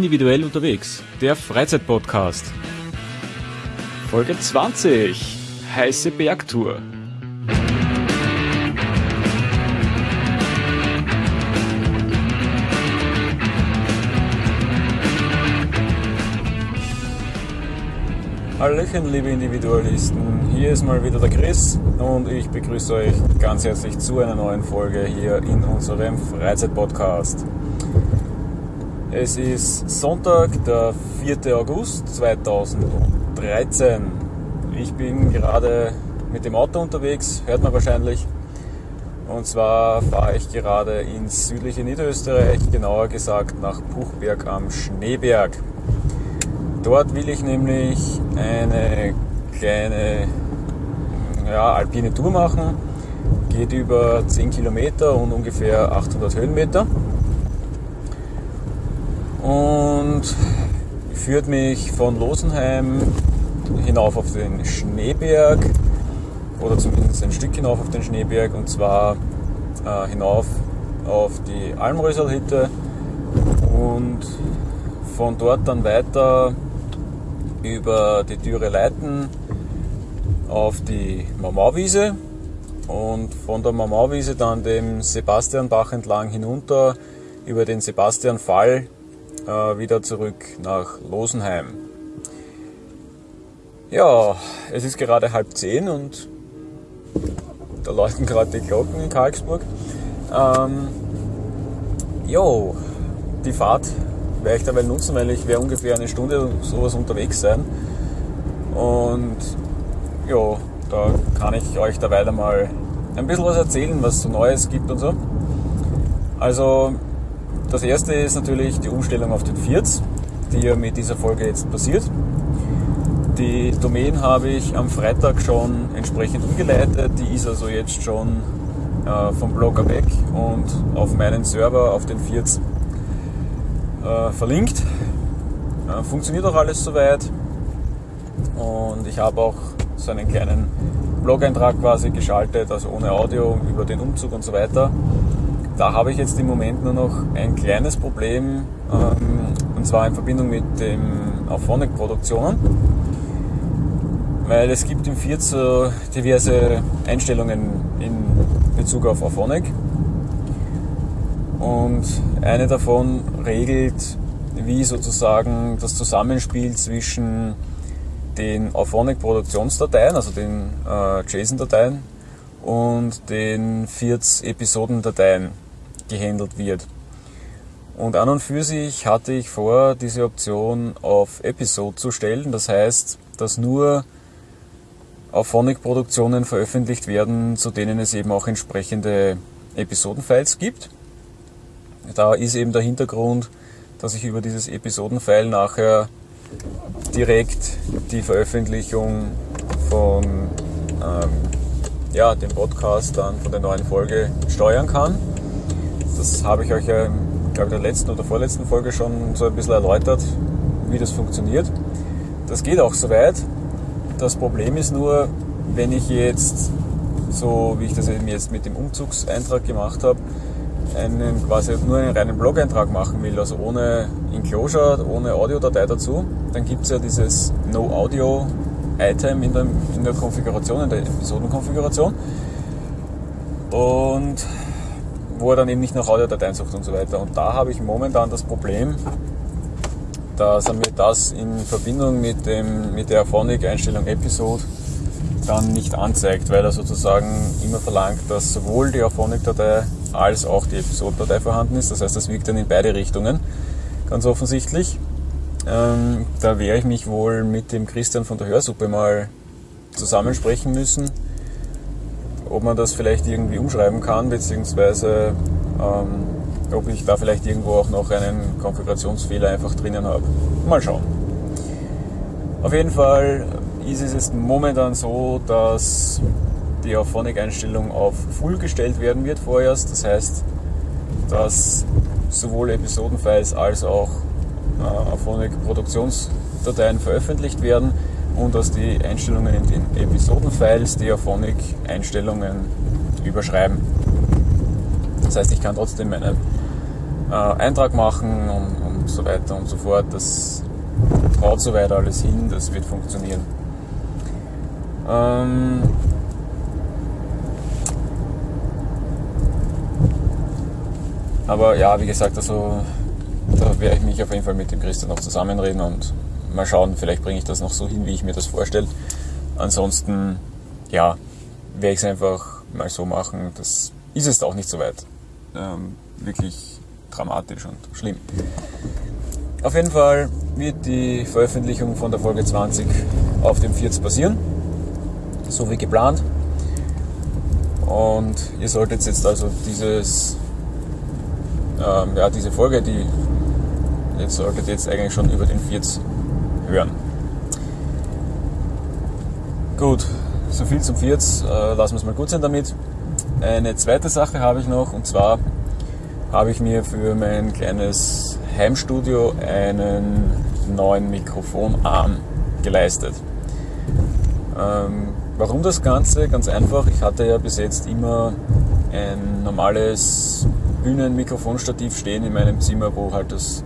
Individuell unterwegs, der Freizeitpodcast. Folge 20, heiße Bergtour. Hallöchen, liebe Individualisten. Hier ist mal wieder der Chris und ich begrüße euch ganz herzlich zu einer neuen Folge hier in unserem Freizeitpodcast. Es ist Sonntag, der 4. August 2013. Ich bin gerade mit dem Auto unterwegs, hört man wahrscheinlich. Und zwar fahre ich gerade ins südliche Niederösterreich, genauer gesagt nach Puchberg am Schneeberg. Dort will ich nämlich eine kleine ja, alpine Tour machen. Geht über 10 Kilometer und ungefähr 800 Höhenmeter und führt mich von Losenheim hinauf auf den Schneeberg oder zumindest ein Stück hinauf auf den Schneeberg und zwar äh, hinauf auf die Almröselhütte und von dort dann weiter über die Türe Leiten auf die Mamauwiese und von der Mamauwiese dann dem Sebastianbach entlang hinunter über den Sebastianfall äh, wieder zurück nach Losenheim. Ja, es ist gerade halb zehn und da läuten gerade die Glocken in Karlsburg. Ähm, jo, die Fahrt werde ich dabei nutzen, weil ich werde ungefähr eine Stunde sowas unterwegs sein. Und ja, da kann ich euch dabei mal ein bisschen was erzählen, was es so Neues gibt und so. Also das erste ist natürlich die Umstellung auf den Vierz, die ja mit dieser Folge jetzt passiert. Die Domain habe ich am Freitag schon entsprechend umgeleitet. Die ist also jetzt schon äh, vom Blogger weg und auf meinen Server, auf den Vierz, äh, verlinkt. Äh, funktioniert auch alles soweit. Und ich habe auch so einen kleinen Blog-Eintrag quasi geschaltet, also ohne Audio, über den Umzug und so weiter. Da habe ich jetzt im Moment nur noch ein kleines Problem, ähm, und zwar in Verbindung mit den Auphonic-Produktionen. Weil es gibt im Viert so diverse Einstellungen in Bezug auf Auphonic. Und eine davon regelt, wie sozusagen das Zusammenspiel zwischen den Auphonic-Produktionsdateien, also den äh, JSON-Dateien und den 40 Episoden-Dateien gehandelt wird. Und an und für sich hatte ich vor, diese Option auf Episode zu stellen. Das heißt, dass nur auf Phonic-Produktionen veröffentlicht werden, zu denen es eben auch entsprechende Episodenfiles gibt. Da ist eben der Hintergrund, dass ich über dieses Episodenfile nachher direkt die Veröffentlichung von ähm, ja, dem Podcast dann von der neuen Folge steuern kann. Das habe ich euch ja, glaube ich, in der letzten oder vorletzten Folge schon so ein bisschen erläutert, wie das funktioniert. Das geht auch soweit. Das Problem ist nur, wenn ich jetzt, so wie ich das eben jetzt mit dem Umzugseintrag gemacht habe, einen quasi nur einen reinen Blog-Eintrag machen will, also ohne Enclosure, ohne Audiodatei dazu, dann gibt es ja dieses No-Audio-Item in in der Konfiguration, in der Episodenkonfiguration. Und wo er dann eben nicht nach Audiodateien sucht und so weiter. Und da habe ich momentan das Problem, dass er mir das in Verbindung mit, dem, mit der Phonic-Einstellung Episode dann nicht anzeigt, weil er sozusagen immer verlangt, dass sowohl die Auphonic-Datei als auch die Episodendatei vorhanden ist. Das heißt, das wirkt dann in beide Richtungen, ganz offensichtlich. Ähm, da werde ich mich wohl mit dem Christian von der Hörsuppe mal zusammensprechen müssen ob man das vielleicht irgendwie umschreiben kann, beziehungsweise ähm, ob ich da vielleicht irgendwo auch noch einen Konfigurationsfehler einfach drinnen habe. Mal schauen. Auf jeden Fall ist es jetzt momentan so, dass die Auphonic-Einstellung auf Full gestellt werden wird vorerst. Das heißt, dass sowohl Episodenfiles als auch äh, Auphonic-Produktionsdateien veröffentlicht werden und dass die Einstellungen in den Episodenfiles die Auphonic-Einstellungen überschreiben. Das heißt, ich kann trotzdem meine äh, Eintrag machen und, und so weiter und so fort. Das traut soweit alles hin, das wird funktionieren. Ähm, aber ja, wie gesagt, also da werde ich mich auf jeden Fall mit dem Christian noch zusammenreden und mal schauen, vielleicht bringe ich das noch so hin, wie ich mir das vorstelle. Ansonsten, ja, werde ich es einfach mal so machen. Das ist es auch nicht so weit. Ähm, wirklich dramatisch und schlimm. Auf jeden Fall wird die Veröffentlichung von der Folge 20 auf dem 40 passieren, so wie geplant. Und ihr solltet jetzt also dieses, ähm, ja, diese Folge, die jetzt solltet jetzt eigentlich schon über den 40 hören. Gut, so viel zum 40, äh, lassen wir es mal gut sein damit. Eine zweite Sache habe ich noch und zwar habe ich mir für mein kleines Heimstudio einen neuen Mikrofonarm geleistet. Ähm, warum das Ganze? Ganz einfach, ich hatte ja bis jetzt immer ein normales Bühnenmikrofonstativ stehen in meinem Zimmer, wo halt das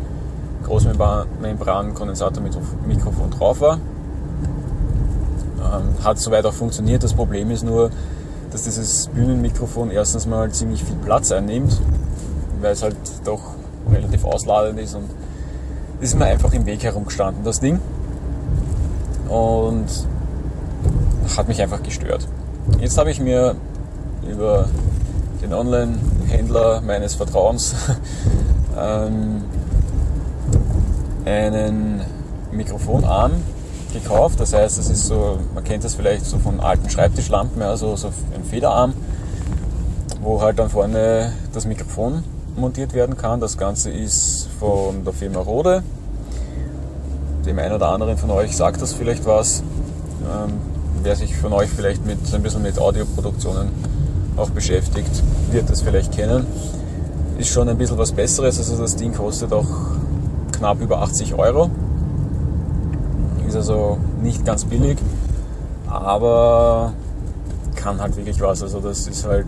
Großmembran-Kondensatormikrofon drauf war. Ähm, hat soweit auch funktioniert. Das Problem ist nur, dass dieses Bühnenmikrofon erstens mal ziemlich viel Platz einnimmt, weil es halt doch relativ ausladend ist und ist mir einfach im Weg herumgestanden, das Ding. Und hat mich einfach gestört. Jetzt habe ich mir über den Online-Händler meines Vertrauens ähm, einen Mikrofonarm gekauft. Das heißt, es ist so, man kennt das vielleicht so von alten Schreibtischlampen, also so ein Federarm, wo halt dann vorne das Mikrofon montiert werden kann. Das Ganze ist von der Firma Rode. Dem einen oder anderen von euch sagt das vielleicht was. Ähm, wer sich von euch vielleicht mit ein bisschen mit Audioproduktionen auch beschäftigt, wird das vielleicht kennen. Ist schon ein bisschen was Besseres. Also das Ding kostet auch knapp über 80 Euro. Ist also nicht ganz billig, aber kann halt wirklich was. Also das ist halt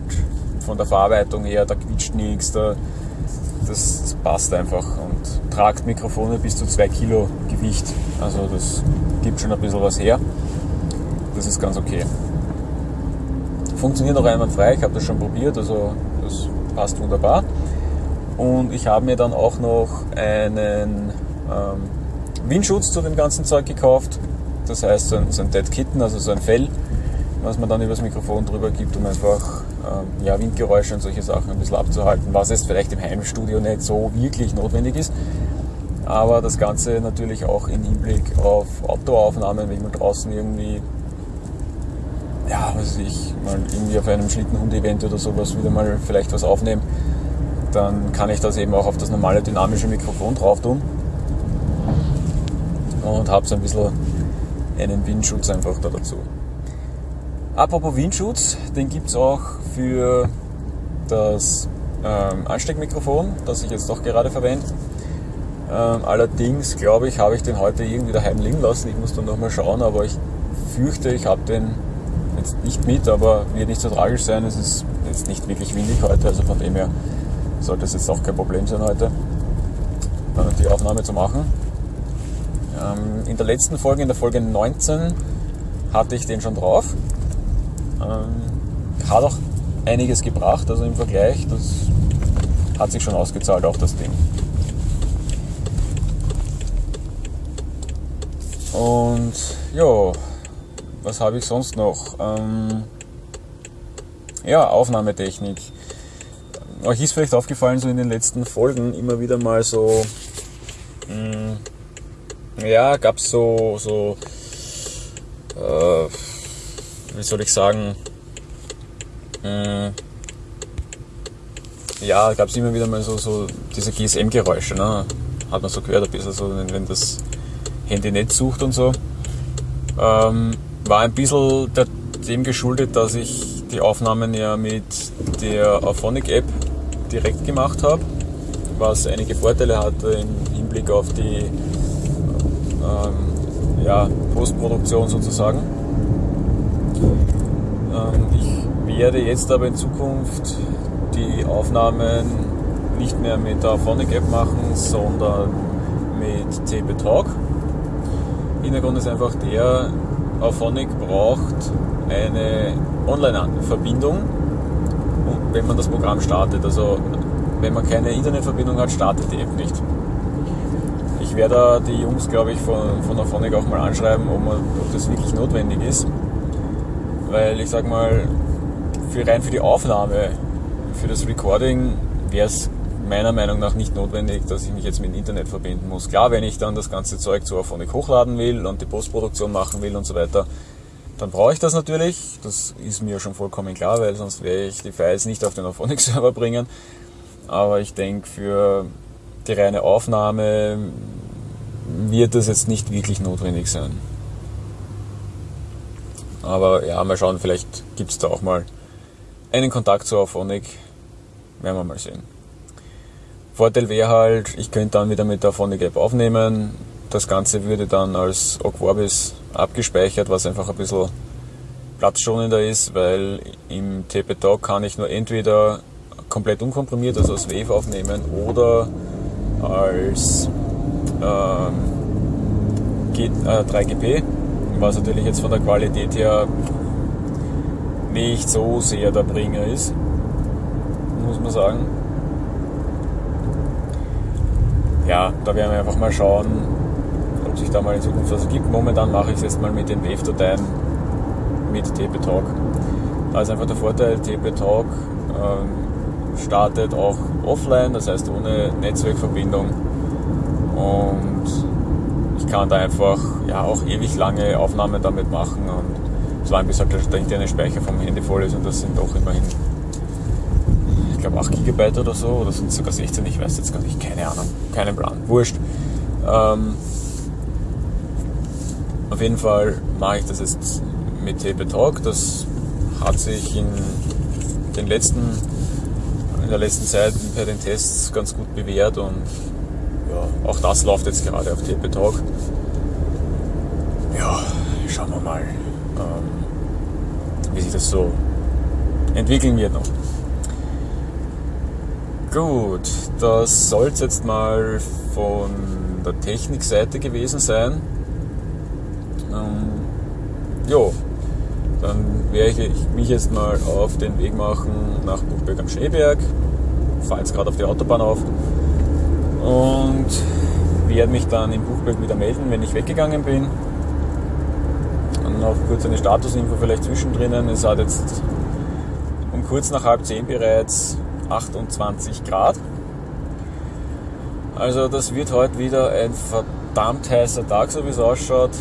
von der Verarbeitung her, da quietscht nichts, da, das, das passt einfach und tragt Mikrofone bis zu 2 Kilo Gewicht. Also das gibt schon ein bisschen was her. Das ist ganz okay. Funktioniert auch einwandfrei, ich habe das schon probiert, also das passt wunderbar. Und ich habe mir dann auch noch einen ähm, Windschutz zu dem ganzen Zeug gekauft. Das heißt, so ein, so ein Dead Kitten, also so ein Fell, was man dann übers Mikrofon drüber gibt, um einfach ähm, ja, Windgeräusche und solche Sachen ein bisschen abzuhalten, was jetzt vielleicht im Heimstudio nicht so wirklich notwendig ist. Aber das Ganze natürlich auch im Hinblick auf Outdoor-Aufnahmen, wenn man draußen irgendwie, ja, was weiß ich, mal irgendwie auf einem Schlittenhund-Event oder sowas wieder mal vielleicht was aufnehmen dann kann ich das eben auch auf das normale dynamische Mikrofon drauf tun und habe so ein bisschen einen Windschutz einfach da dazu. Apropos Windschutz, den gibt es auch für das ähm, Ansteckmikrofon, das ich jetzt doch gerade verwende. Ähm, allerdings glaube ich, habe ich den heute irgendwie daheim liegen lassen. Ich muss dann nochmal schauen, aber ich fürchte, ich habe den jetzt nicht mit, aber wird nicht so tragisch sein. Es ist jetzt nicht wirklich windig heute, also von dem her sollte es jetzt auch kein Problem sein heute, die Aufnahme zu machen. Ähm, in der letzten Folge, in der Folge 19, hatte ich den schon drauf. Ähm, hat auch einiges gebracht, also im Vergleich, das hat sich schon ausgezahlt, auch das Ding. Und ja, was habe ich sonst noch? Ähm, ja, Aufnahmetechnik euch ist vielleicht aufgefallen, so in den letzten Folgen immer wieder mal so, mh, hm, ja, gab es so, so äh, wie soll ich sagen, mh, hm, ja, gab es immer wieder mal so, so diese GSM-Geräusche, ne? hat man so gehört, ein bisschen so, wenn, wenn das Handy nicht sucht und so. Ähm, war ein bisschen dem geschuldet, dass ich die Aufnahmen ja mit der Auphonic App direkt gemacht habe, was einige Vorteile hatte im Hinblick auf die ähm, ja, Postproduktion sozusagen. Ähm, ich werde jetzt aber in Zukunft die Aufnahmen nicht mehr mit der Phonic App machen, sondern mit TP Talk. Hintergrund ist einfach der, Auphonic braucht eine Online-Verbindung, wenn man das Programm startet. Also wenn man keine Internetverbindung hat, startet die App nicht. Ich werde die Jungs, glaube ich, von, von Auphonic auch mal anschreiben, ob, man, ob das wirklich notwendig ist. Weil ich sag mal, für, rein für die Aufnahme, für das Recording wäre es meiner Meinung nach nicht notwendig, dass ich mich jetzt mit dem Internet verbinden muss. Klar, wenn ich dann das ganze Zeug zu Auphonic hochladen will und die Postproduktion machen will und so weiter, dann brauche ich das natürlich. Das ist mir schon vollkommen klar, weil sonst werde ich die Files nicht auf den Auphonic-Server bringen. Aber ich denke, für die reine Aufnahme wird das jetzt nicht wirklich notwendig sein. Aber ja, mal schauen, vielleicht gibt es da auch mal einen Kontakt zu Auphonic. Werden wir mal sehen. Vorteil wäre halt, ich könnte dann wieder mit der Phonic App aufnehmen. Das Ganze würde dann als Ogvorbis abgespeichert, was einfach ein bisschen platzschonender ist, weil im TP Talk kann ich nur entweder komplett unkomprimiert, also als Wave aufnehmen, oder als ähm, äh, 3GP, was natürlich jetzt von der Qualität her nicht so sehr der Bringer ist, muss man sagen. Ja, da werden wir einfach mal schauen, sich da mal in Zukunft was gibt. Momentan mache ich es jetzt mal mit den Wave-Dateien mit TP Talk. Da ist einfach der Vorteil, TP Talk ähm, startet auch offline, das heißt ohne Netzwerkverbindung. Und ich kann da einfach ja, auch ewig lange Aufnahmen damit machen und solange bis halt der interne Speicher vom Handy voll ist und das sind doch immerhin ich glaube 8 GB oder so, oder sind es sogar 16, ich weiß jetzt gar nicht, keine Ahnung, keinen Plan, wurscht. Ähm, auf jeden Fall mache ich das jetzt mit TP Talk, das hat sich in den letzten, in der letzten Zeit bei den Tests ganz gut bewährt und ja, auch das läuft jetzt gerade auf TP Talk. Ja, schauen wir mal, ähm, wie sich das so entwickeln wird noch. Gut, das soll es jetzt mal von der Technikseite gewesen sein. Ähm, jo, dann werde ich mich jetzt mal auf den Weg machen nach Buchberg am Schneeberg. Fahre jetzt gerade auf die Autobahn auf und werde mich dann in Buchberg wieder melden, wenn ich weggegangen bin. Und noch kurz eine Statusinfo vielleicht zwischendrin. Es hat jetzt um kurz nach halb zehn bereits 28 Grad. Also das wird heute wieder ein verdammt heißer Tag, so wie es ausschaut.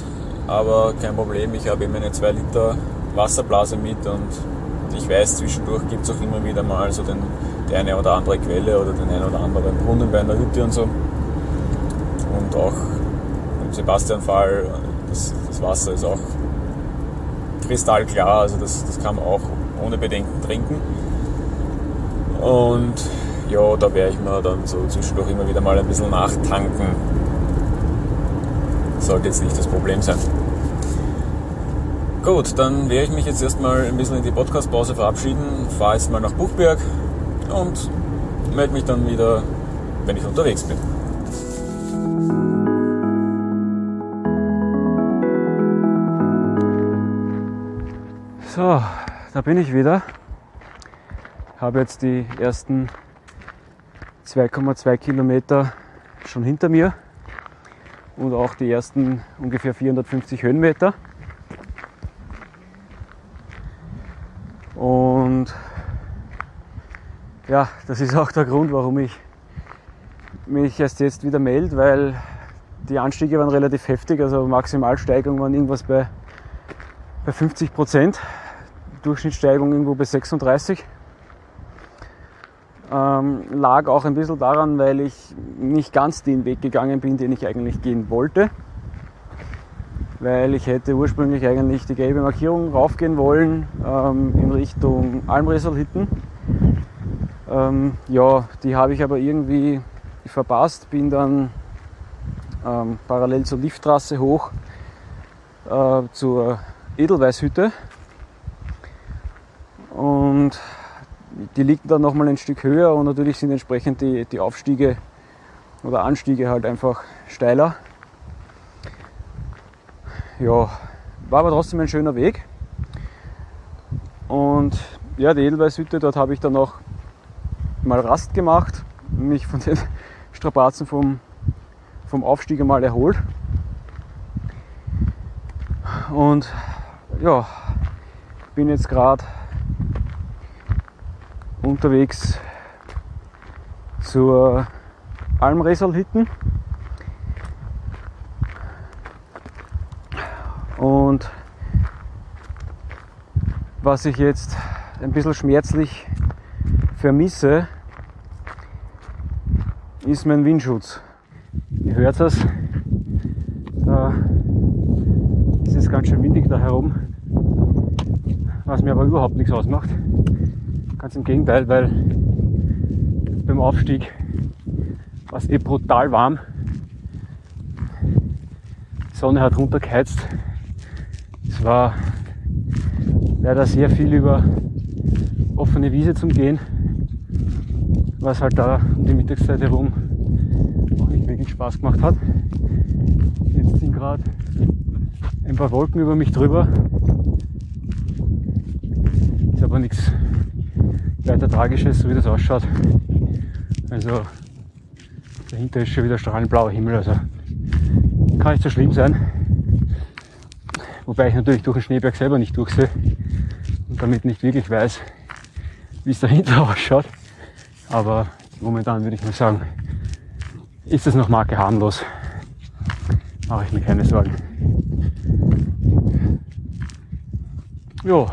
Aber kein Problem, ich habe immer eine 2 Liter Wasserblase mit und ich weiß, zwischendurch gibt es auch immer wieder mal so den, die eine oder andere Quelle oder den einen oder anderen Brunnen bei einer Hütte und so. Und auch im Sebastianfall, das, das Wasser ist auch kristallklar, also das, das kann man auch ohne Bedenken trinken. Und ja, da werde ich mir dann so zwischendurch immer wieder mal ein bisschen nachtanken. Sollte jetzt nicht das Problem sein. Gut, dann werde ich mich jetzt erstmal ein bisschen in die Podcast-Pause verabschieden, fahre jetzt mal nach Buchberg und melde mich dann wieder, wenn ich unterwegs bin. So, da bin ich wieder habe jetzt die ersten 2,2 Kilometer schon hinter mir und auch die ersten ungefähr 450 Höhenmeter. Und ja, das ist auch der Grund, warum ich mich erst jetzt wieder melde, weil die Anstiege waren relativ heftig, also Maximalsteigung waren irgendwas bei, bei 50 Prozent, Durchschnittssteigung irgendwo bei 36 ähm, lag auch ein bisschen daran, weil ich nicht ganz den Weg gegangen bin, den ich eigentlich gehen wollte. Weil ich hätte ursprünglich eigentlich die gelbe Markierung raufgehen wollen ähm, in Richtung Almresalhitten. Ähm, ja, die habe ich aber irgendwie verpasst, bin dann ähm, parallel zur Lifttrasse hoch äh, zur Edelweißhütte und die liegt dann nochmal ein Stück höher und natürlich sind entsprechend die, die Aufstiege oder Anstiege halt einfach steiler. Ja, war aber trotzdem ein schöner Weg. Und ja, die Edelweißhütte, dort habe ich dann auch mal Rast gemacht, mich von den Strapazen vom, vom Aufstieg einmal erholt. Und ja, bin jetzt gerade unterwegs zur Almresalhitten. Und was ich jetzt ein bisschen schmerzlich vermisse, ist mein Windschutz. Ihr hört das, da ist es ganz schön windig da herum, was mir aber überhaupt nichts ausmacht. Ganz im Gegenteil, weil beim Aufstieg war es eh brutal warm. Die Sonne hat runtergeheizt. Es war leider sehr viel über offene Wiese zum Gehen was halt da um die Mittagszeit herum auch nicht wirklich Spaß gemacht hat. Jetzt sind gerade ein paar Wolken über mich drüber. Ist aber nichts weiter Tragisches, so wie das ausschaut. Also dahinter ist schon wieder strahlend blauer Himmel, also kann nicht so schlimm sein. Wobei ich natürlich durch den Schneeberg selber nicht durchsehe und damit nicht wirklich weiß, wie es dahinter ausschaut. Aber momentan würde ich mal sagen, ist es noch Marke harmlos. Mache ich mir keine Sorgen. Jo.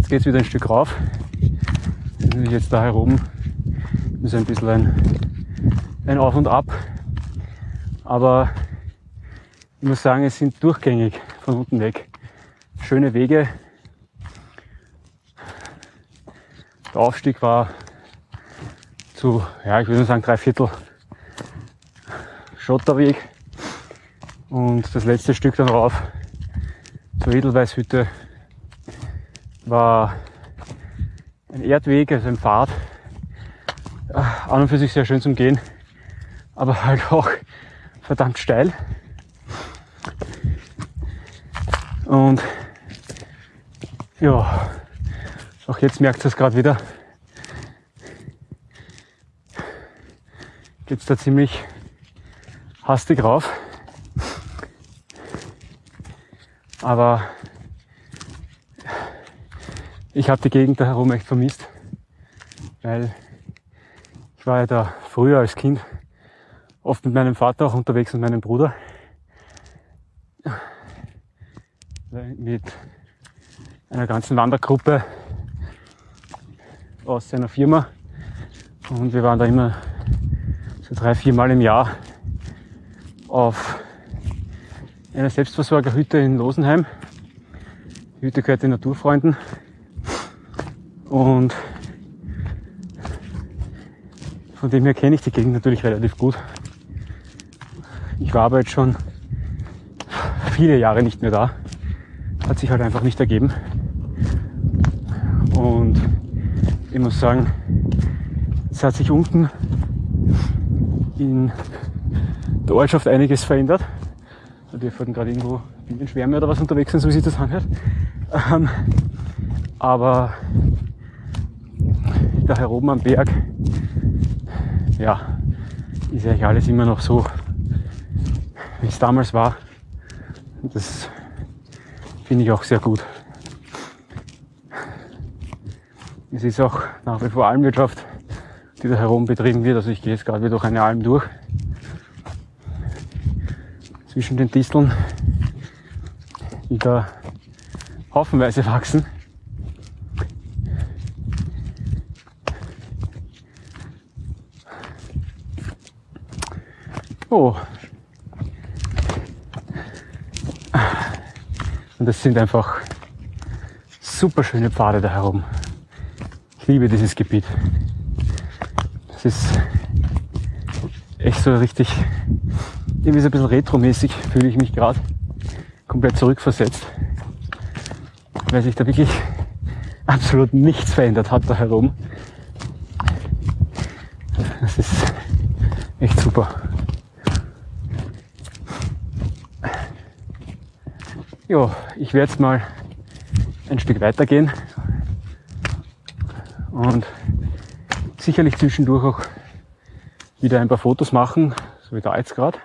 Jetzt geht es wieder ein Stück rauf. Jetzt da herum ist ein bisschen ein, ein Auf und Ab. Aber ich muss sagen, es sind durchgängig von unten weg schöne Wege, Der Aufstieg war zu, ja, ich würde sagen, drei Viertel Schotterweg. Und das letzte Stück dann rauf zur Edelweißhütte war ein Erdweg, also ein Pfad. An und für sich sehr schön zum Gehen, aber halt auch verdammt steil. Und ja, auch jetzt merkt es gerade wieder. Geht es da ziemlich hastig rauf. Aber ich habe die Gegend da herum echt vermisst, weil ich war ja da früher als Kind oft mit meinem Vater auch unterwegs und meinem Bruder. Mit einer ganzen Wandergruppe aus seiner Firma. Und wir waren da immer so drei, vier Mal im Jahr auf einer Selbstversorgerhütte in Losenheim. Die Hütte gehört den Naturfreunden. Und von dem her kenne ich die Gegend natürlich relativ gut. Ich war aber jetzt schon viele Jahre nicht mehr da. Hat sich halt einfach nicht ergeben. Und ich muss sagen, es hat sich unten in der Ortschaft einiges verändert. Wir dürfen gerade irgendwo in den Schwärme oder was unterwegs sind, so wie sich das anhört. Ähm, aber hier oben am Berg, ja, ist eigentlich alles immer noch so, wie es damals war. Das finde ich auch sehr gut. Es ist auch nach wie vor Almwirtschaft, die da herum betrieben wird. Also ich gehe jetzt gerade wieder durch eine Alm durch. Zwischen den Disteln, die da haufenweise wachsen. Oh. Und das sind einfach super schöne Pfade da herum liebe dieses Gebiet. Es ist echt so richtig, irgendwie so ein bisschen retromäßig fühle ich mich gerade. Komplett zurückversetzt. weil sich da wirklich absolut nichts verändert hat da herum. Das ist echt super. Ja, ich werde jetzt mal ein Stück weiter gehen und sicherlich zwischendurch auch wieder ein paar Fotos machen, so wie da jetzt gerade.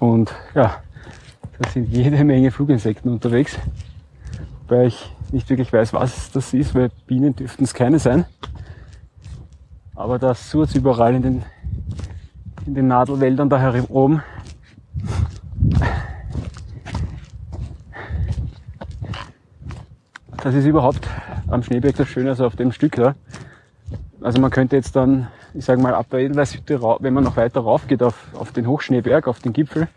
Und ja, da sind jede Menge Fluginsekten unterwegs. Wobei ich nicht wirklich weiß, was das ist, weil Bienen dürften es keine sein. Aber das surrt überall in den, in den Nadelwäldern da herum. Das ist überhaupt am Schneeberg das Schöne, also auf dem Stück da. Also man könnte jetzt dann ich sage mal, ab der Edelweißhütte, wenn man noch weiter rauf geht auf, auf den Hochschneeberg, auf den Gipfel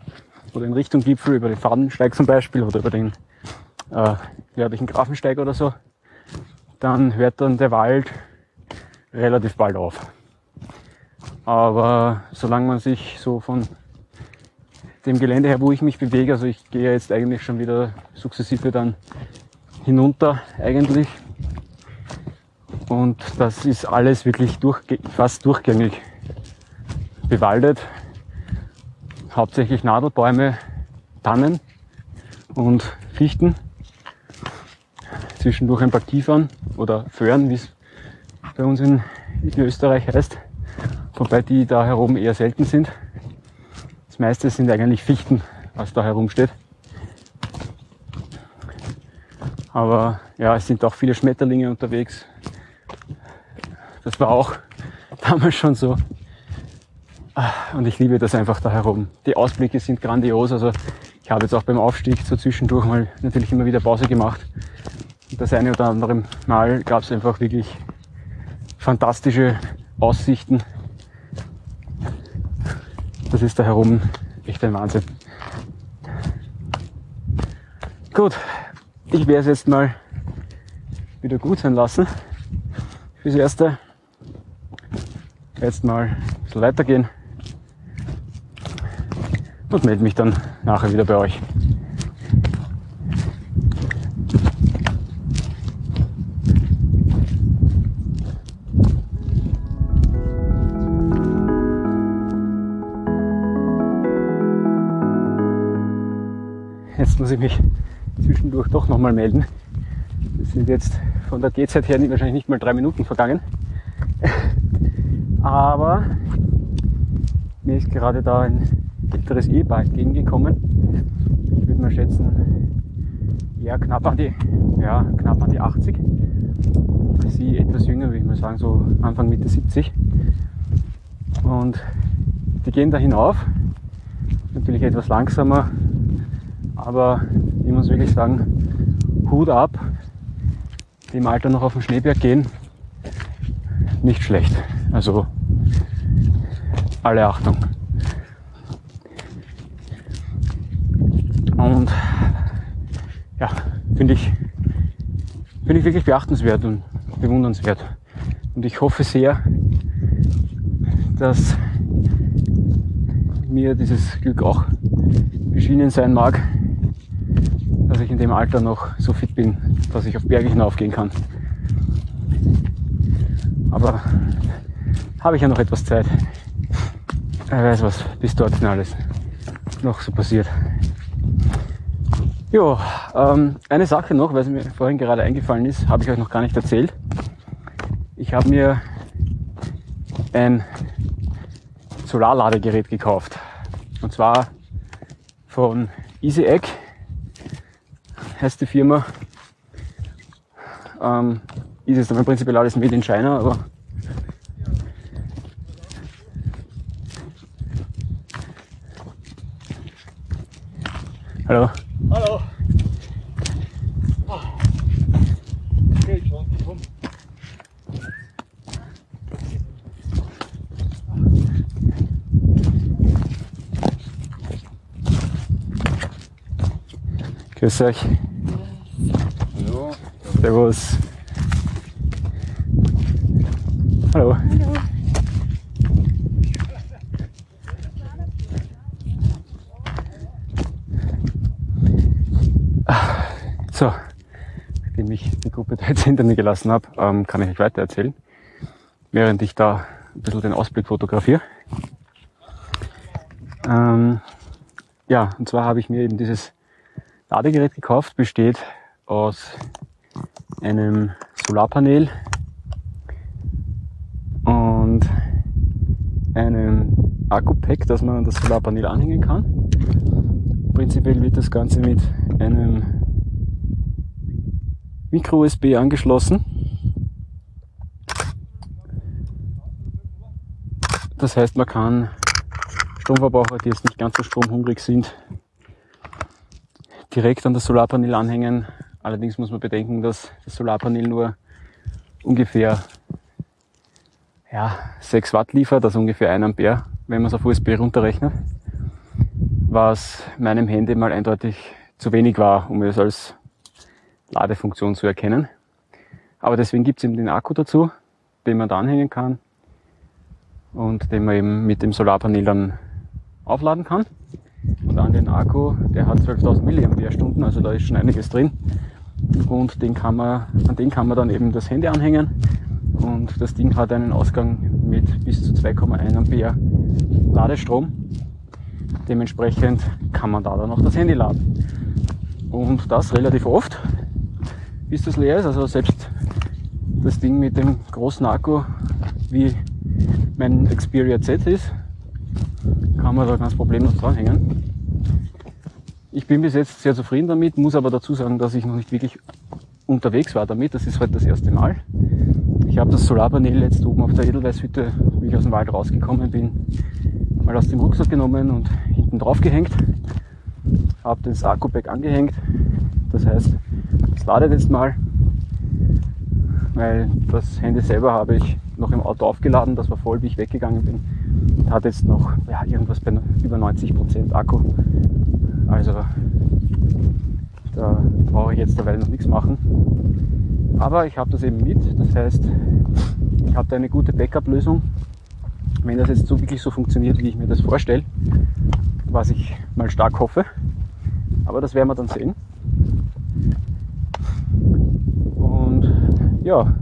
oder in Richtung Gipfel über den Fadensteig zum Beispiel oder über den äh, nördlichen Grafensteig oder so, dann hört dann der Wald relativ bald auf. Aber solange man sich so von dem Gelände her, wo ich mich bewege, also ich gehe jetzt eigentlich schon wieder sukzessive dann hinunter eigentlich und das ist alles wirklich durch, fast durchgängig bewaldet. Hauptsächlich Nadelbäume, Tannen und Fichten. Zwischendurch ein paar Kiefern oder Föhren, wie es bei uns in, in Österreich heißt. Wobei die da herum eher selten sind. Das meiste sind eigentlich Fichten, was da herumsteht. Aber ja, es sind auch viele Schmetterlinge unterwegs, das war auch damals schon so. Ah, und ich liebe das einfach da herum. Die Ausblicke sind grandios. Also ich habe jetzt auch beim Aufstieg so zwischendurch mal natürlich immer wieder Pause gemacht. Und das eine oder andere Mal gab es einfach wirklich fantastische Aussichten. Das ist da herum echt ein Wahnsinn. Gut, ich werde es jetzt mal wieder gut sein lassen. Fürs Erste jetzt mal ein bisschen weitergehen und melde mich dann nachher wieder bei euch. Jetzt muss ich mich zwischendurch doch nochmal melden. Es sind jetzt von der Gehzeit her wahrscheinlich nicht mal drei Minuten vergangen. Aber mir ist gerade da ein älteres Ehepaar entgegengekommen. Ich würde mal schätzen, ja, knapp an die, ja, knapp an die 80. Sie etwas jünger, würde ich mal sagen, so Anfang Mitte 70. Und die gehen da hinauf. Natürlich etwas langsamer, aber ich muss wirklich sagen, Hut ab, die im Alter noch auf den Schneeberg gehen, nicht schlecht. Also alle Achtung. Und ja, finde ich, finde ich wirklich beachtenswert und bewundernswert. Und ich hoffe sehr, dass mir dieses Glück auch beschienen sein mag, dass ich in dem Alter noch so fit bin, dass ich auf Berge hinaufgehen kann. Aber habe ich ja noch etwas Zeit. Wer weiß was, bis dorthin alles noch so passiert. Jo, ähm, eine Sache noch, weil es mir vorhin gerade eingefallen ist, habe ich euch noch gar nicht erzählt. Ich habe mir ein Solarladegerät gekauft. Und zwar von EasyEgg heißt die Firma. Ähm, ist es dann prinzipiell alles made in China, aber Hallo. Hallo. Ah. Geht schon, komm. Grüß euch. Hallo. Servus. Hallo. Hallo. So, nachdem ich die Gruppe da jetzt hinter mir gelassen habe, ähm, kann ich euch weiter erzählen, während ich da ein bisschen den Ausblick fotografiere. Ähm, ja, und zwar habe ich mir eben dieses Ladegerät gekauft, besteht aus einem Solarpanel und einem Akku-Pack, das man an das Solarpanel anhängen kann. Prinzipiell wird das Ganze mit einem Micro-USB angeschlossen. Das heißt, man kann Stromverbraucher, die jetzt nicht ganz so stromhungrig sind, direkt an das Solarpanel anhängen. Allerdings muss man bedenken, dass das Solarpanel nur ungefähr ja, 6 Watt liefert, also ungefähr 1 Ampere, wenn man es auf USB runterrechnet. Was meinem Handy mal eindeutig zu wenig war, um es als Ladefunktion zu erkennen. Aber deswegen gibt es eben den Akku dazu, den man da anhängen kann und den man eben mit dem Solarpanel dann aufladen kann. Und an den Akku, der hat 12.000 mAh, also da ist schon einiges drin. Und den kann man, an den kann man dann eben das Handy anhängen. Und das Ding hat einen Ausgang mit bis zu 2,1 Ampere Ladestrom. Dementsprechend kann man da dann auch das Handy laden. Und das relativ oft bis das leer ist. Also selbst das Ding mit dem großen Akku, wie mein Xperia Z ist, kann man da ganz problemlos dranhängen. Ich bin bis jetzt sehr zufrieden damit, muss aber dazu sagen, dass ich noch nicht wirklich unterwegs war damit. Das ist heute das erste Mal. Ich habe das Solarpanel jetzt oben auf der Edelweißhütte, wie ich aus dem Wald rausgekommen bin, mal aus dem Rucksack genommen und hinten drauf gehängt. Habe das Akku-Pack angehängt. Das heißt, es ladet jetzt mal, weil das Handy selber habe ich noch im Auto aufgeladen, das war voll, wie ich weggegangen bin. Und hat jetzt noch ja, irgendwas bei über 90% Akku. Also da brauche ich jetzt derweil noch nichts machen. Aber ich habe das eben mit, das heißt, ich habe da eine gute Backup-Lösung. Wenn das jetzt so wirklich so funktioniert, wie ich mir das vorstelle, was ich mal stark hoffe. Aber das werden wir dann sehen. ja,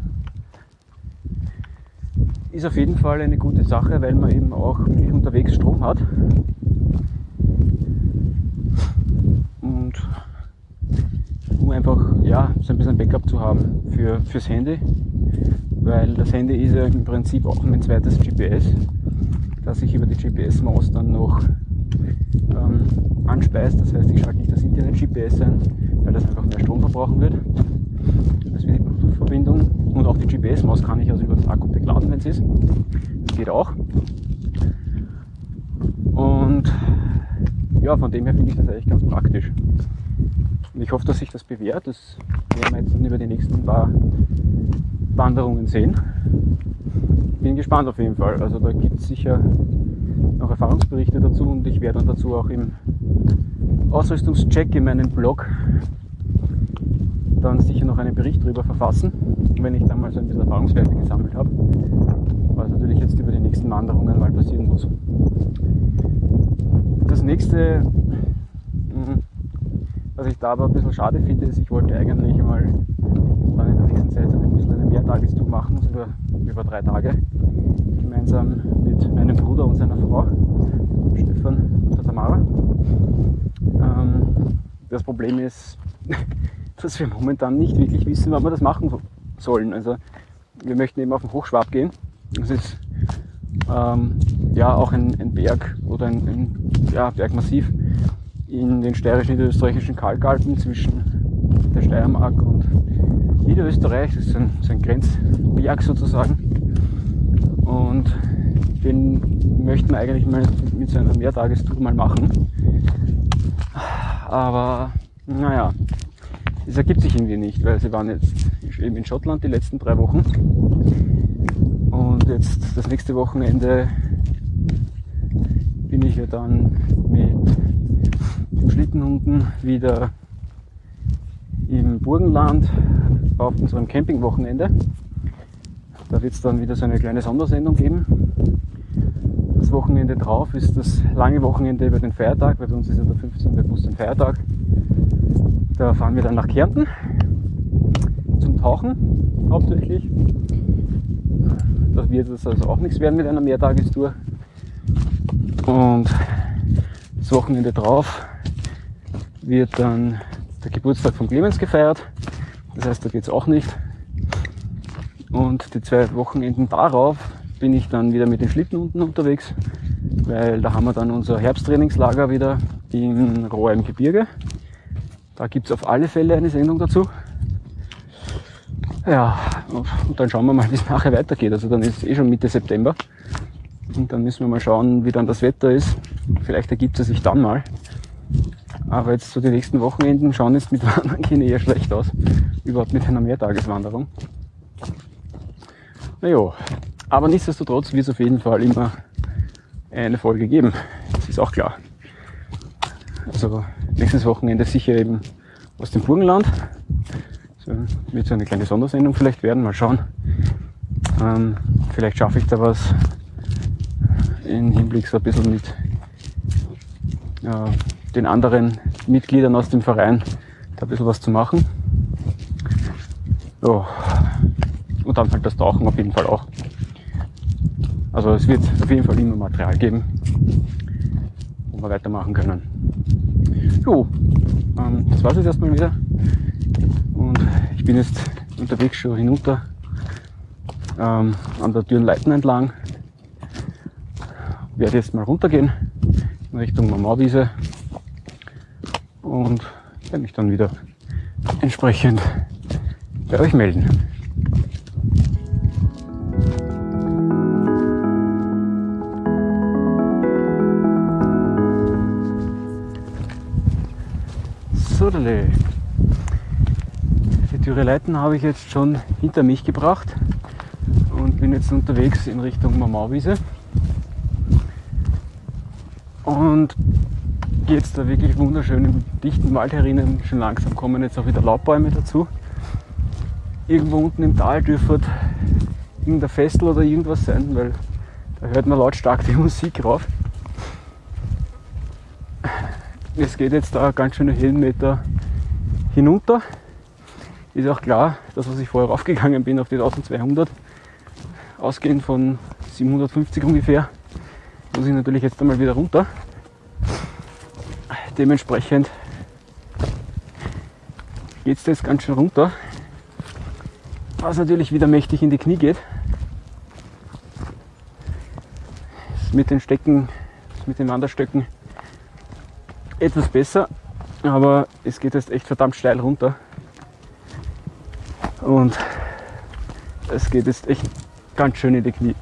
ist auf jeden Fall eine gute Sache, weil man eben auch wirklich unterwegs Strom hat. Und um einfach ja, so ein bisschen Backup zu haben für, fürs Handy. Weil das Handy ist ja im Prinzip auch mein zweites GPS, das ich über die GPS-Maus dann noch ähm, anspeist. Das heißt, ich schalte nicht das Internet-GPS ein, weil das einfach mehr Strom verbrauchen wird. Bluetooth-Verbindung und auch die GPS-Maus kann ich also über das Akku-Pack laden, wenn es ist. Das geht auch. Und ja, von dem her finde ich das eigentlich ganz praktisch. Und ich hoffe, dass sich das bewährt. Das werden wir jetzt dann über die nächsten paar Wanderungen sehen. Bin gespannt auf jeden Fall. Also da gibt es sicher noch Erfahrungsberichte dazu und ich werde dann dazu auch im Ausrüstungscheck in meinem Blog dann sicher noch einen Bericht darüber verfassen, wenn ich dann mal so ein bisschen Erfahrungswerte gesammelt habe, was natürlich jetzt über die nächsten Wanderungen mal passieren muss. Das nächste, mhm, was ich da aber ein bisschen schade finde, ist, ich wollte eigentlich mal dann in der nächsten Zeit ein bisschen eine Mehrtagestour machen, also über, über drei Tage, gemeinsam mit meinem Bruder und seiner Frau, Stefan und der Tamara. Ähm, das Problem ist, dass wir momentan nicht wirklich wissen, wann wir das machen sollen. Also wir möchten eben auf den Hochschwab gehen. Das ist ähm, ja auch ein, ein, Berg oder ein, ein ja, Bergmassiv in den steirischen niederösterreichischen Kalkalpen zwischen der Steiermark und Niederösterreich. Das ist ein, so ein Grenzberg sozusagen. Und den möchten wir eigentlich mal mit so einer Mehrtagestour mal machen. Aber naja, das ergibt sich irgendwie nicht, weil sie waren jetzt eben in Schottland die letzten drei Wochen. Und jetzt das nächste Wochenende bin ich ja dann mit Schlittenhunden wieder im Burgenland auf unserem Campingwochenende. Da wird es dann wieder so eine kleine Sondersendung geben. Das Wochenende drauf ist das lange Wochenende über den Feiertag, weil bei uns ist ja der 15. August ein Feiertag. Da fahren wir dann nach Kärnten zum Tauchen hauptsächlich. Das wird jetzt also auch nichts werden mit einer Mehrtagestour. Und das Wochenende drauf wird dann der Geburtstag von Clemens gefeiert. Das heißt, da geht es auch nicht. Und die zwei Wochenenden darauf bin ich dann wieder mit den Schlitten unten unterwegs, weil da haben wir dann unser Herbsttrainingslager wieder in Rohr im Gebirge. Da gibt es auf alle Fälle eine Sendung dazu. Ja, und dann schauen wir mal, wie es nachher weitergeht. Also dann ist es eh schon Mitte September. Und dann müssen wir mal schauen, wie dann das Wetter ist. Vielleicht ergibt es sich dann mal. Aber jetzt so die nächsten Wochenenden schauen jetzt mit Wandern gehen eher schlecht aus. Überhaupt mit einer Mehrtageswanderung. Naja, aber nichtsdestotrotz wird es auf jeden Fall immer eine Folge geben. Das ist auch klar. Also nächstes Wochenende sicher eben aus dem Burgenland. So, wird so eine kleine Sondersendung vielleicht werden, mal schauen. Ähm, vielleicht schaffe ich da was im Hinblick so ein bisschen mit äh, den anderen Mitgliedern aus dem Verein da ein bisschen was zu machen. Ja. Und dann halt das Tauchen auf jeden Fall auch. Also es wird auf jeden Fall immer Material geben, wo wir weitermachen können. Jo, ähm, das war es jetzt erstmal wieder. Und ich bin jetzt unterwegs schon hinunter ähm, an der Dürrenleiten entlang. Werde jetzt mal runtergehen in Richtung Mamauwiese und werde mich dann wieder entsprechend bei euch melden. Sodele. Die Türeleiten habe ich jetzt schon hinter mich gebracht und bin jetzt unterwegs in Richtung Mamauwiese. Und jetzt da wirklich wunderschön im dichten Wald herinnen. Schon langsam kommen jetzt auch wieder Laubbäume dazu. Irgendwo unten im Tal dürfte irgendein Festel oder irgendwas sein, weil da hört man lautstark die Musik rauf. Es geht jetzt da ganz schöne Höhenmeter hinunter. Ist auch klar, das was ich vorher raufgegangen bin auf die 1200, ausgehend von 750 ungefähr, muss ich natürlich jetzt einmal wieder runter. Dementsprechend geht es jetzt ganz schön runter, was natürlich wieder mächtig in die Knie geht. Mit den Stecken, mit den Wanderstöcken etwas besser, aber es geht jetzt echt verdammt steil runter. Und es geht jetzt echt ganz schön in die Knie.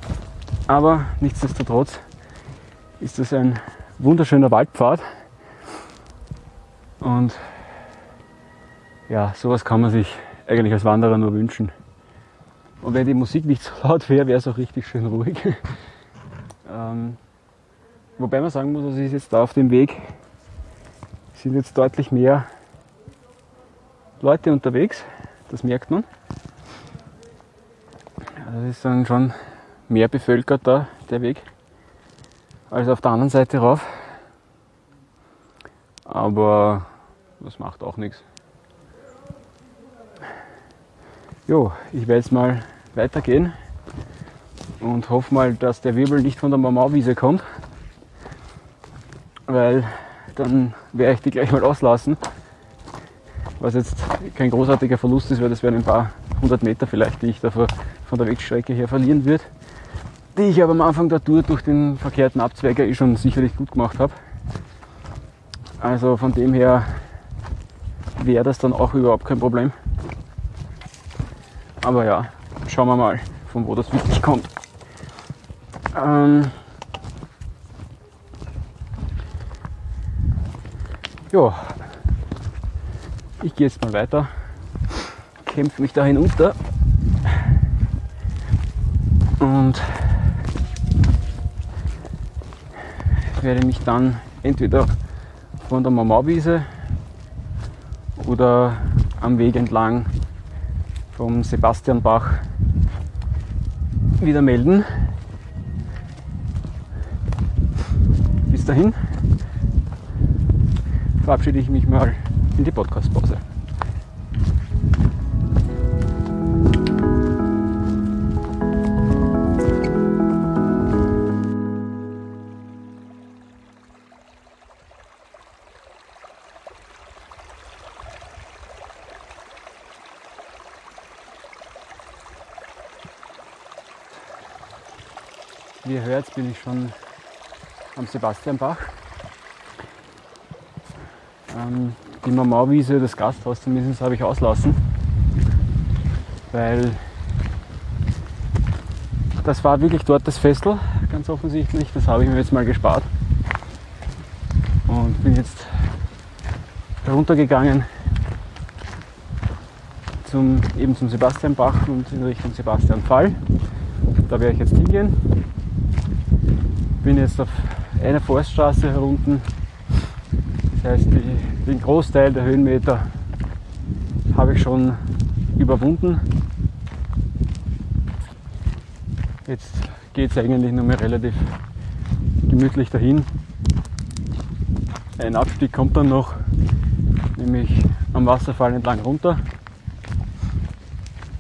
Aber nichtsdestotrotz ist das ein wunderschöner Waldpfad. Und ja, sowas kann man sich eigentlich als Wanderer nur wünschen. Und wenn die Musik nicht so laut wäre, wäre es auch richtig schön ruhig. ähm, wobei man sagen muss, es ist jetzt da auf dem Weg sind jetzt deutlich mehr Leute unterwegs, das merkt man. Also es ist dann schon mehr bevölkert da, der Weg, als auf der anderen Seite rauf. Aber das macht auch nichts. Jo, ich werde jetzt mal weitergehen und hoffe mal, dass der Wirbel nicht von der Mamauwiese kommt, weil dann werde ich die gleich mal auslassen. Was jetzt kein großartiger Verlust ist, weil das wären ein paar hundert Meter vielleicht, die ich da von der Wegstrecke her verlieren würde. Die ich aber am Anfang der Tour durch den verkehrten Abzweiger eh schon sicherlich gut gemacht habe. Also von dem her wäre das dann auch überhaupt kein Problem. Aber ja, schauen wir mal, von wo das wirklich kommt. Ähm, Ja, ich gehe jetzt mal weiter, kämpfe mich da hinunter und werde mich dann entweder von der Mamawiese oder am Weg entlang vom Sebastianbach wieder melden. Bis dahin verabschiede ich mich mal in die Podcastpause. Wie ihr hört, bin ich schon am Sebastianbach. Ähm, die Mamauwiese, das Gasthaus zumindest, habe ich auslassen, weil das war wirklich dort das Festel, ganz offensichtlich. Das habe ich mir jetzt mal gespart und bin jetzt runtergegangen zum, eben zum Sebastianbach und in Richtung Sebastianfall. Da werde ich jetzt hingehen. Bin jetzt auf einer Forststraße herunten. Heißt, die, den Großteil der Höhenmeter habe ich schon überwunden. Jetzt geht es eigentlich nur mehr relativ gemütlich dahin. Ein Abstieg kommt dann noch, nämlich am Wasserfall entlang runter.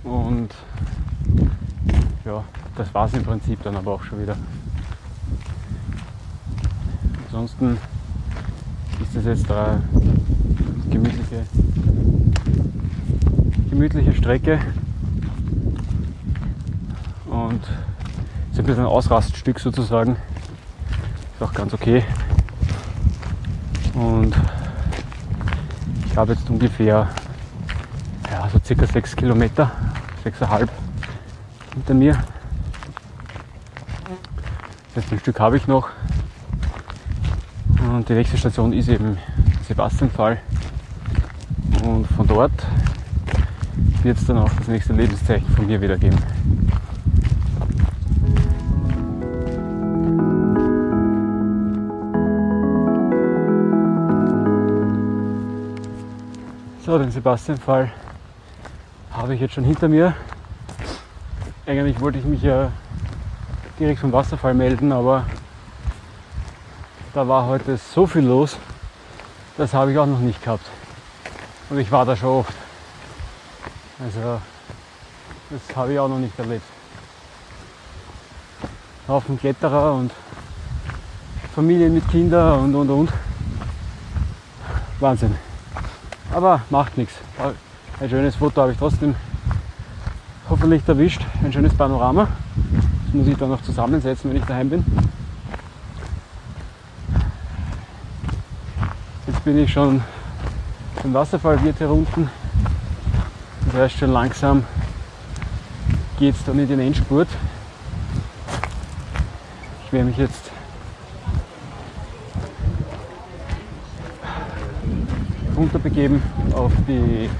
Und ja, das war es im Prinzip dann aber auch schon wieder. Ansonsten ist das jetzt eine gemütliche, gemütliche Strecke und ist ein bisschen ein Ausraststück sozusagen. Ist auch ganz okay. Und ich habe jetzt ungefähr ja, so circa 6 Kilometer, 6,5 hinter mir. Das heißt, ein Stück habe ich noch. Und die nächste Station ist eben Sebastianfall. Und von dort wird es dann auch das nächste Lebenszeichen von mir wieder geben. So, den Sebastianfall habe ich jetzt schon hinter mir. Eigentlich wollte ich mich ja direkt vom Wasserfall melden, aber da war heute so viel los, das habe ich auch noch nicht gehabt. Und ich war da schon oft. Also das habe ich auch noch nicht erlebt. Haufen Kletterer und Familien mit Kindern und und und. Wahnsinn. Aber macht nichts. Ein schönes Foto habe ich trotzdem hoffentlich erwischt. Ein schönes Panorama. Das muss ich dann noch zusammensetzen, wenn ich daheim bin. Bin ich schon im Wasserfallwirt hier unten. Das heißt, schon langsam geht es dann in den Endspurt. Ich werde mich jetzt runterbegeben auf die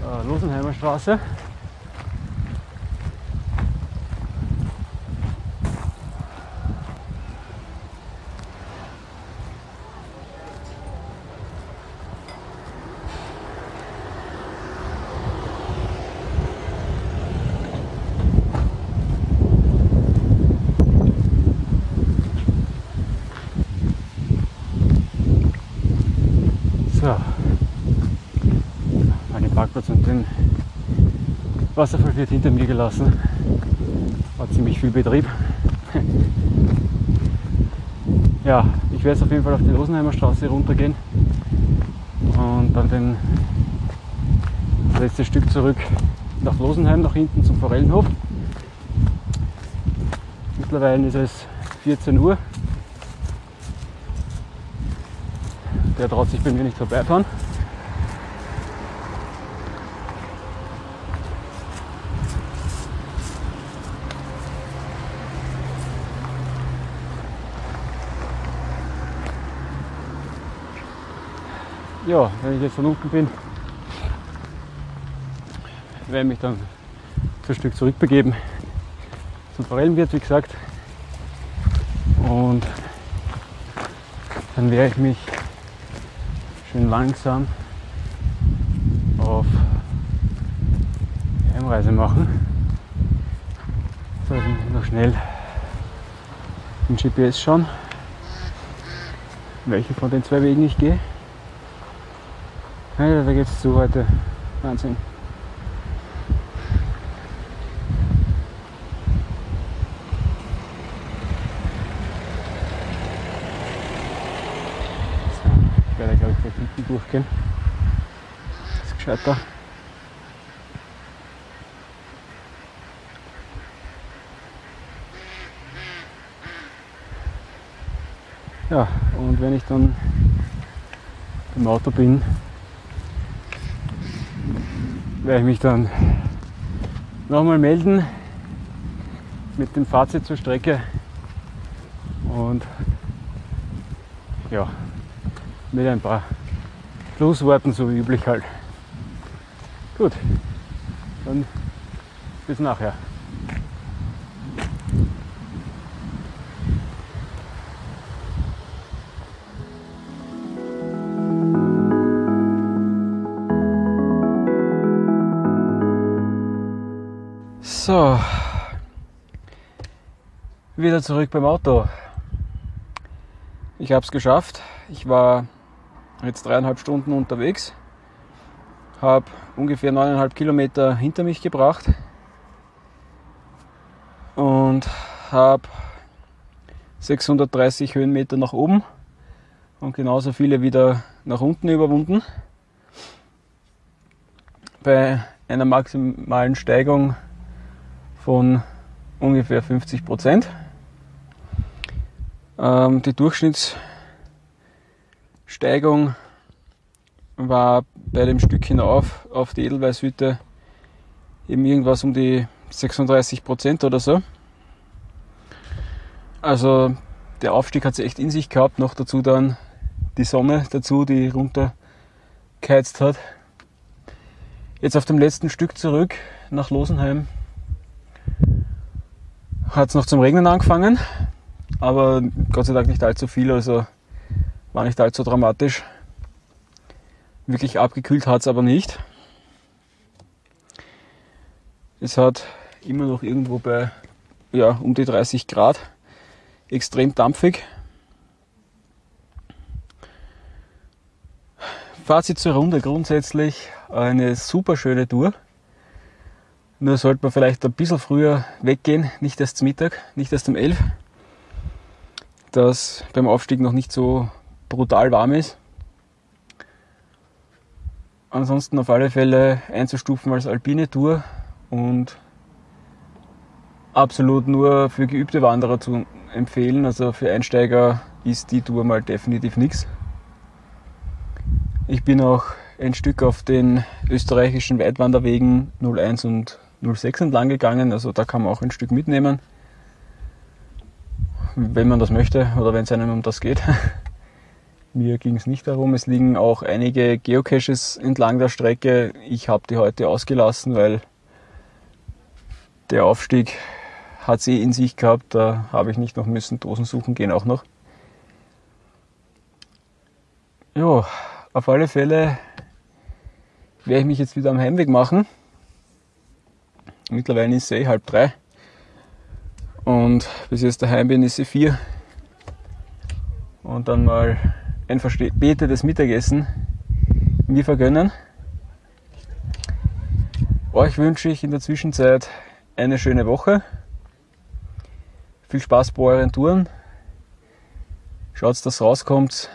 äh, Losenheimer Straße. So. Meinen Parkplatz und den Wasserfall wird hinter mir gelassen. War ziemlich viel Betrieb. ja, ich werde jetzt auf jeden Fall auf die Rosenheimer Straße runtergehen und dann den das letzte Stück zurück nach Losenheim, nach hinten zum Forellenhof. Mittlerweile ist es 14 Uhr. Der traut sich bei mir nicht vorbeifahren. Ja, wenn ich jetzt von unten bin, werde ich mich dann ein Stück zurückbegeben zum Forellenwirt, wie gesagt. Und dann werde ich mich schön langsam auf Heimreise machen. So, ich noch schnell im GPS schauen, welche von den zwei Wegen ich gehe. Ja, da geht's zu heute. Wahnsinn. So, ich werde glaube ich da hinten durchgehen. Das ist gescheiter. Ja, und wenn ich dann im Auto bin, werde ich mich dann nochmal melden mit dem Fazit zur Strecke und ja, mit ein paar Schlussworten, so wie üblich halt. Gut, dann bis nachher. Wieder zurück beim Auto. Ich habe es geschafft. Ich war jetzt dreieinhalb Stunden unterwegs, habe ungefähr neuneinhalb Kilometer hinter mich gebracht und habe 630 Höhenmeter nach oben und genauso viele wieder nach unten überwunden. Bei einer maximalen Steigung von ungefähr 50 Prozent. Ähm, die Durchschnittssteigung war bei dem Stück hinauf auf die Edelweißhütte eben irgendwas um die 36 Prozent oder so. Also der Aufstieg hat es echt in sich gehabt, noch dazu dann die Sonne dazu, die runtergeheizt hat. Jetzt auf dem letzten Stück zurück nach Losenheim hat es noch zum Regnen angefangen, aber Gott sei Dank nicht allzu viel, also war nicht allzu dramatisch. Wirklich abgekühlt hat es aber nicht. Es hat immer noch irgendwo bei ja, um die 30 Grad, extrem dampfig. Fazit zur Runde grundsätzlich eine super schöne Tour. Nur sollte man vielleicht ein bisschen früher weggehen, nicht erst zum Mittag, nicht erst um 11, dass beim Aufstieg noch nicht so brutal warm ist. Ansonsten auf alle Fälle einzustufen als alpine Tour und absolut nur für geübte Wanderer zu empfehlen. Also für Einsteiger ist die Tour mal definitiv nichts. Ich bin auch ein Stück auf den österreichischen Weitwanderwegen 01 und 06 entlang gegangen, also da kann man auch ein Stück mitnehmen, wenn man das möchte oder wenn es einem um das geht. Mir ging es nicht darum. Es liegen auch einige Geocaches entlang der Strecke. Ich habe die heute ausgelassen, weil der Aufstieg hat sie in sich gehabt. Da habe ich nicht noch müssen. Dosen suchen gehen auch noch. Ja, auf alle Fälle werde ich mich jetzt wieder am Heimweg machen. Mittlerweile ist es eh halb drei. Und bis ich jetzt daheim bin, ist sie vier. Und dann mal ein verspätetes Mittagessen mir vergönnen. Euch wünsche ich in der Zwischenzeit eine schöne Woche. Viel Spaß bei euren Touren. Schaut, dass rauskommt.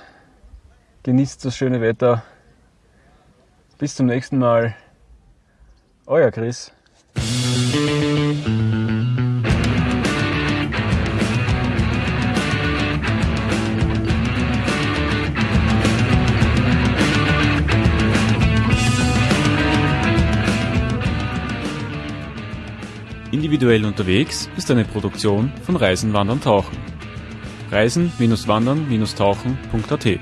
Genießt das schöne Wetter. Bis zum nächsten Mal. Euer Chris. Individuell unterwegs ist eine Produktion von Reisen, Wandern, Tauchen. Reisen-Wandern-Tauchen.at